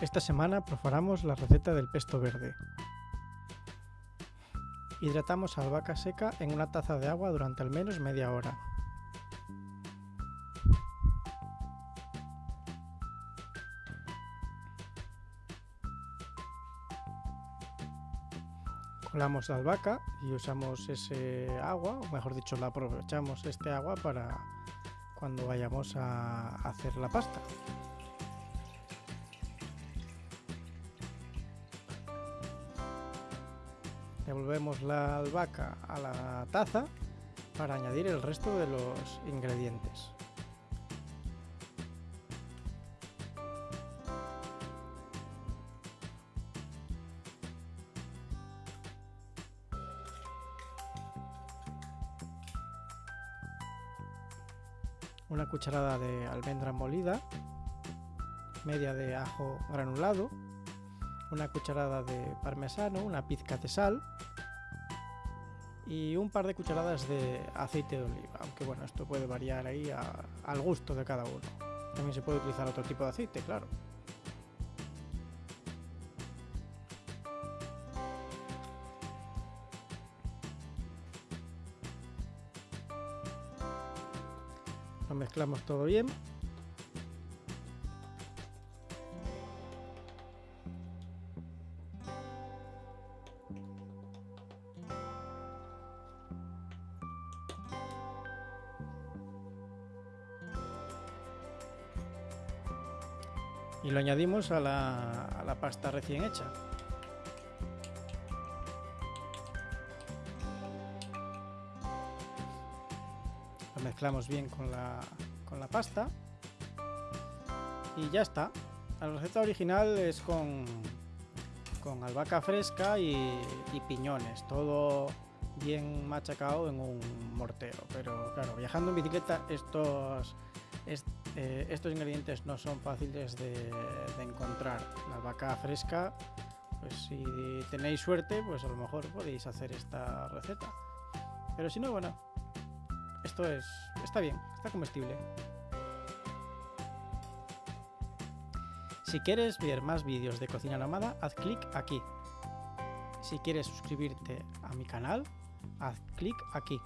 Esta semana preparamos la receta del pesto verde. Hidratamos albahaca seca en una taza de agua durante al menos media hora. Colamos la albahaca y usamos ese agua, o mejor dicho, la aprovechamos este agua para cuando vayamos a hacer la pasta. Devolvemos la albahaca a la taza para añadir el resto de los ingredientes. Una cucharada de almendra molida, media de ajo granulado, una cucharada de parmesano, una pizca de sal y un par de cucharadas de aceite de oliva, aunque bueno, esto puede variar ahí al gusto de cada uno. También se puede utilizar otro tipo de aceite, claro. Lo mezclamos todo bien y lo añadimos a la, pasta recién hecha. Lo mezclamos bien con la, con la pasta y ya está. La receta original es con, con albahaca fresca y, y piñones, todo bien machacado en un mortero. Pero claro, viajando en bicicleta estos eh, estos ingredientes no son fáciles de, encontrar. La vaca fresca, pues si tenéis suerte, pues a lo mejor podéis hacer esta receta. Pero si no, bueno, esto es está bien, está comestible. Si quieres ver más vídeos de cocina nómada, haz clic aquí. Si quieres suscribirte a mi canal, haz clic aquí.